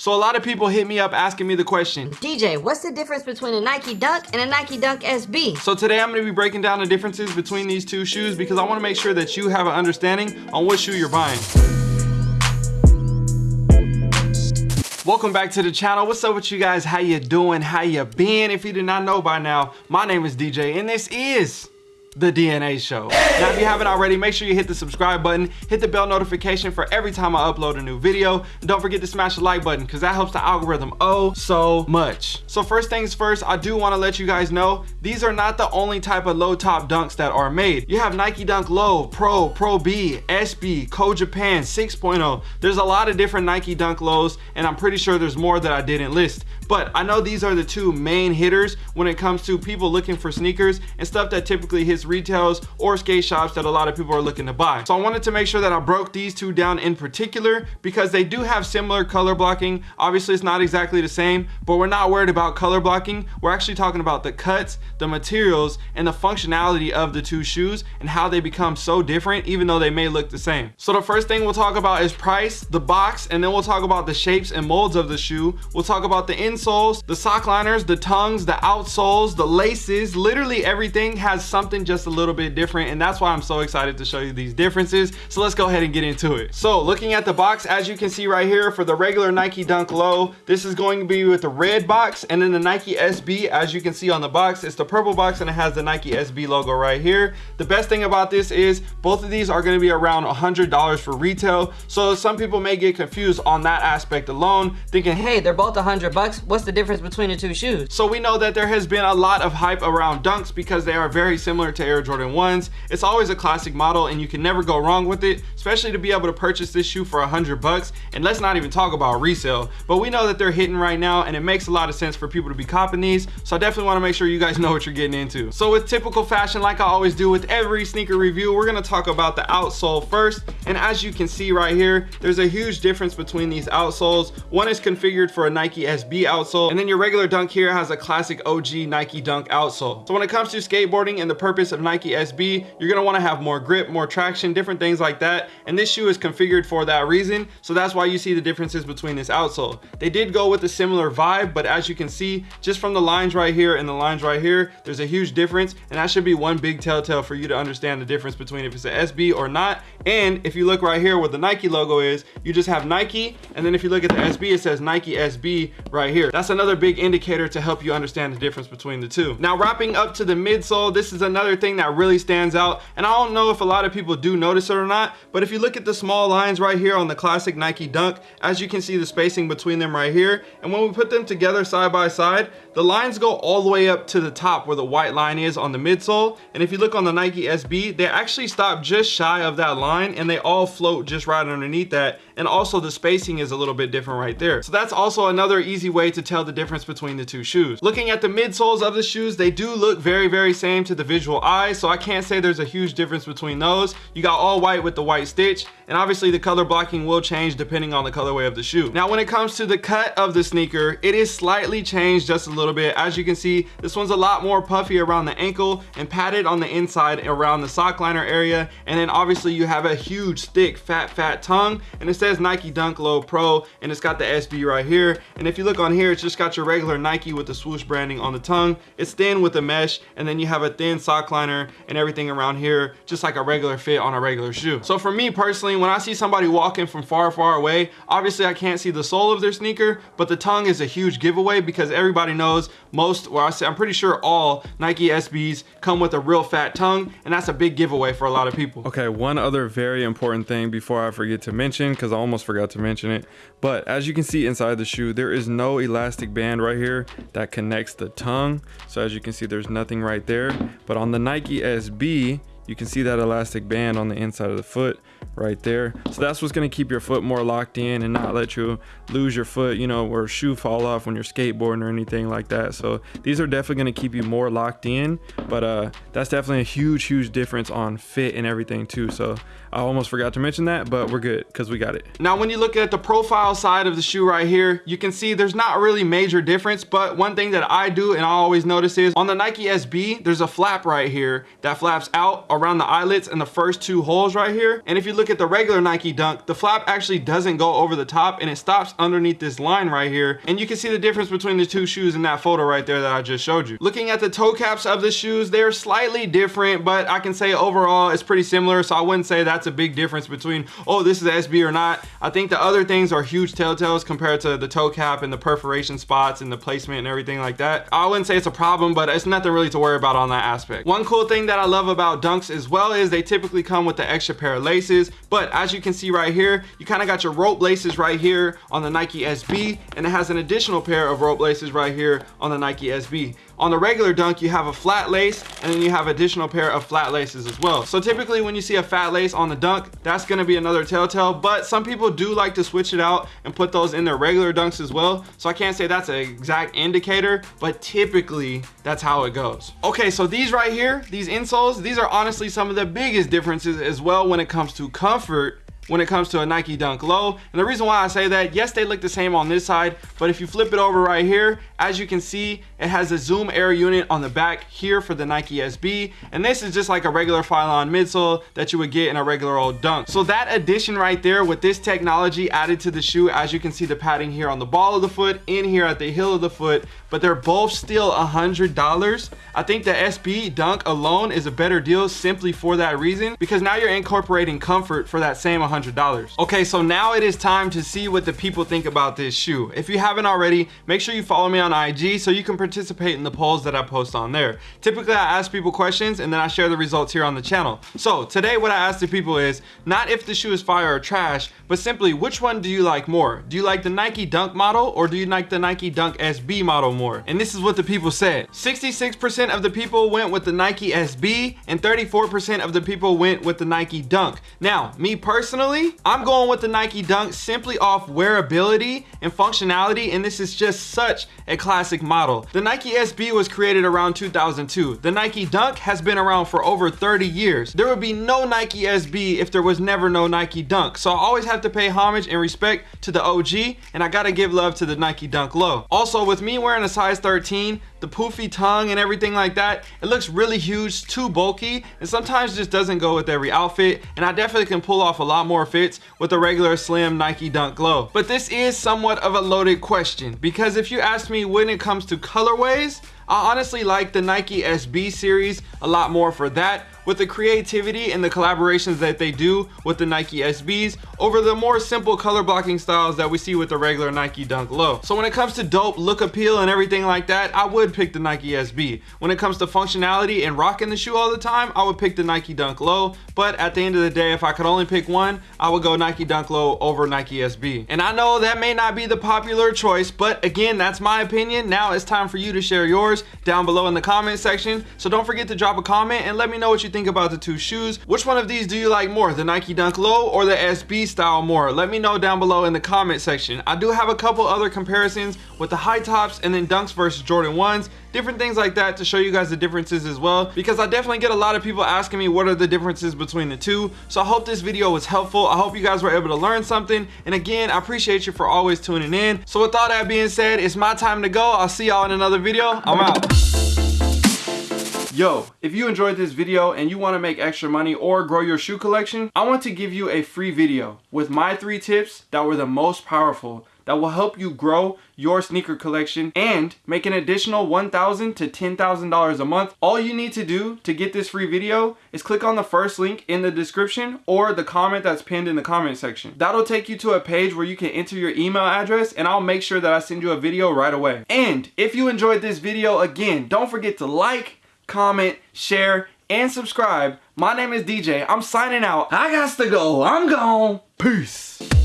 So a lot of people hit me up asking me the question, DJ, what's the difference between a Nike Dunk and a Nike Dunk SB? So today I'm gonna be breaking down the differences between these two shoes because I wanna make sure that you have an understanding on what shoe you're buying. Welcome back to the channel. What's up with you guys? How you doing? How you been? If you did not know by now, my name is DJ and this is the DNA show. Now, if you haven't already, make sure you hit the subscribe button, hit the bell notification for every time I upload a new video, and don't forget to smash the like button because that helps the algorithm oh so much. So first things first, I do want to let you guys know, these are not the only type of low top dunks that are made. You have Nike Dunk Low, Pro, Pro B, SB, Code Japan 6.0. There's a lot of different Nike Dunk Lows, and I'm pretty sure there's more that I didn't list. But I know these are the two main hitters when it comes to people looking for sneakers and stuff that typically hits retails or skate shops that a lot of people are looking to buy. So I wanted to make sure that I broke these two down in particular because they do have similar color blocking. Obviously it's not exactly the same, but we're not worried about color blocking. We're actually talking about the cuts, the materials, and the functionality of the two shoes and how they become so different even though they may look the same. So the first thing we'll talk about is price, the box, and then we'll talk about the shapes and molds of the shoe. We'll talk about the inside insoles, the sock liners, the tongues, the outsoles, the laces, literally everything has something just a little bit different. And that's why I'm so excited to show you these differences. So let's go ahead and get into it. So looking at the box, as you can see right here for the regular Nike Dunk Low, this is going to be with the red box and then the Nike SB, as you can see on the box, it's the purple box and it has the Nike SB logo right here. The best thing about this is both of these are going to be around $100 for retail. So some people may get confused on that aspect alone, thinking, hey, they're both 100 bucks what's the difference between the two shoes? So we know that there has been a lot of hype around Dunks because they are very similar to Air Jordan 1s. It's always a classic model and you can never go wrong with it, especially to be able to purchase this shoe for a hundred bucks. And let's not even talk about resale, but we know that they're hitting right now and it makes a lot of sense for people to be copping these. So I definitely wanna make sure you guys know what you're getting into. So with typical fashion, like I always do with every sneaker review, we're gonna talk about the outsole first. And as you can see right here, there's a huge difference between these outsoles. One is configured for a Nike SB outsole outsole. And then your regular dunk here has a classic OG Nike dunk outsole. So when it comes to skateboarding and the purpose of Nike SB, you're gonna wanna have more grip, more traction, different things like that. And this shoe is configured for that reason. So that's why you see the differences between this outsole. They did go with a similar vibe, but as you can see, just from the lines right here and the lines right here, there's a huge difference. And that should be one big telltale for you to understand the difference between if it's an SB or not. And if you look right here where the Nike logo is, you just have Nike. And then if you look at the SB, it says Nike SB right here. That's another big indicator to help you understand the difference between the two. Now wrapping up to the midsole, this is another thing that really stands out. And I don't know if a lot of people do notice it or not, but if you look at the small lines right here on the classic Nike Dunk, as you can see the spacing between them right here. And when we put them together side by side, the lines go all the way up to the top where the white line is on the midsole. And if you look on the Nike SB, they actually stop just shy of that line and they all float just right underneath that. And also the spacing is a little bit different right there. So that's also another easy way to tell the difference between the two shoes. Looking at the midsoles of the shoes, they do look very, very same to the visual eye. So I can't say there's a huge difference between those. You got all white with the white stitch. And obviously the color blocking will change depending on the colorway of the shoe. Now, when it comes to the cut of the sneaker, it is slightly changed just a little bit. As you can see, this one's a lot more puffy around the ankle and padded on the inside around the sock liner area. And then obviously you have a huge, thick, fat, fat tongue. And it says Nike Dunk Low Pro and it's got the SB right here. And if you look on here, it's just got your regular Nike with the swoosh branding on the tongue. It's thin with the mesh and then you have a thin sock liner and everything around here, just like a regular fit on a regular shoe. So for me personally, when I see somebody walking from far, far away, obviously I can't see the sole of their sneaker, but the tongue is a huge giveaway because everybody knows most, well I say, I'm pretty sure all Nike SBs come with a real fat tongue, and that's a big giveaway for a lot of people. Okay, one other very important thing before I forget to mention, because I almost forgot to mention it, but as you can see inside the shoe, there is no elastic band right here that connects the tongue. So as you can see, there's nothing right there. But on the Nike SB, you can see that elastic band on the inside of the foot right there. So that's what's going to keep your foot more locked in and not let you lose your foot you know or shoe fall off when you're skateboarding or anything like that. So these are definitely going to keep you more locked in but uh that's definitely a huge huge difference on fit and everything too. So i almost forgot to mention that but we're good because we got it. Now when you look at the profile side of the shoe right here you can see there's not really major difference but one thing that i do and i always notice is on the nike sb there's a flap right here that flaps out around the eyelets and the first two holes right here. And if you you look at the regular Nike Dunk, the flap actually doesn't go over the top and it stops underneath this line right here. And you can see the difference between the two shoes in that photo right there that I just showed you. Looking at the toe caps of the shoes, they're slightly different, but I can say overall it's pretty similar. So I wouldn't say that's a big difference between, oh, this is SB or not. I think the other things are huge telltales compared to the toe cap and the perforation spots and the placement and everything like that. I wouldn't say it's a problem, but it's nothing really to worry about on that aspect. One cool thing that I love about Dunks as well is they typically come with the extra pair of laces, but as you can see right here, you kind of got your rope laces right here on the Nike SB, and it has an additional pair of rope laces right here on the Nike SB. On the regular dunk, you have a flat lace and then you have additional pair of flat laces as well. So typically when you see a fat lace on the dunk, that's gonna be another telltale, but some people do like to switch it out and put those in their regular dunks as well. So I can't say that's an exact indicator, but typically that's how it goes. Okay, so these right here, these insoles, these are honestly some of the biggest differences as well when it comes to comfort when it comes to a Nike Dunk Low. And the reason why I say that, yes, they look the same on this side, but if you flip it over right here, as you can see, it has a zoom air unit on the back here for the Nike SB. And this is just like a regular Phylon midsole that you would get in a regular old Dunk. So that addition right there with this technology added to the shoe, as you can see the padding here on the ball of the foot, in here at the heel of the foot, but they're both still a $100. I think the SB Dunk alone is a better deal simply for that reason, because now you're incorporating comfort for that same 100 $100. Okay, so now it is time to see what the people think about this shoe. If you haven't already, make sure you follow me on IG so you can participate in the polls that I post on there. Typically, I ask people questions and then I share the results here on the channel. So today what I asked the people is not if the shoe is fire or trash, but simply which one do you like more? Do you like the Nike Dunk model or do you like the Nike Dunk SB model more? And this is what the people said. 66% of the people went with the Nike SB and 34% of the people went with the Nike Dunk. Now, me personally, Personally, I'm going with the Nike Dunk simply off wearability and functionality and this is just such a classic model. The Nike SB was created around 2002. The Nike Dunk has been around for over 30 years. There would be no Nike SB if there was never no Nike Dunk. So I always have to pay homage and respect to the OG and I gotta give love to the Nike Dunk Low. Also with me wearing a size 13, the poofy tongue and everything like that, it looks really huge, too bulky, and sometimes just doesn't go with every outfit, and I definitely can pull off a lot more fits with a regular slim Nike Dunk Low. But this is somewhat of a loaded question, because if you ask me when it comes to colorways, I honestly like the Nike SB series a lot more for that with the creativity and the collaborations that they do with the Nike SBs over the more simple color blocking styles that we see with the regular Nike Dunk Low. So when it comes to dope look appeal and everything like that, I would pick the Nike SB. When it comes to functionality and rocking the shoe all the time, I would pick the Nike Dunk Low. But at the end of the day, if I could only pick one, I would go Nike Dunk Low over Nike SB. And I know that may not be the popular choice, but again, that's my opinion. Now it's time for you to share yours down below in the comment section. So don't forget to drop a comment and let me know what you think about the two shoes. Which one of these do you like more, the Nike Dunk Low or the SB style more? Let me know down below in the comment section. I do have a couple other comparisons with the high tops and then Dunks versus Jordan 1s different things like that to show you guys the differences as well because I definitely get a lot of people asking me what are the differences between the two. So I hope this video was helpful. I hope you guys were able to learn something. And again I appreciate you for always tuning in. So with all that being said it's my time to go. I'll see y'all in another video. I'm out Yo, if you enjoyed this video and you want to make extra money or grow your shoe collection, I want to give you a free video with my three tips that were the most powerful that will help you grow your sneaker collection and make an additional 1,000 to $10,000 a month. All you need to do to get this free video is click on the first link in the description or the comment that's pinned in the comment section. That'll take you to a page where you can enter your email address and I'll make sure that I send you a video right away. And if you enjoyed this video, again, don't forget to like, comment, share, and subscribe. My name is DJ. I'm signing out. I got to go. I'm gone. Peace.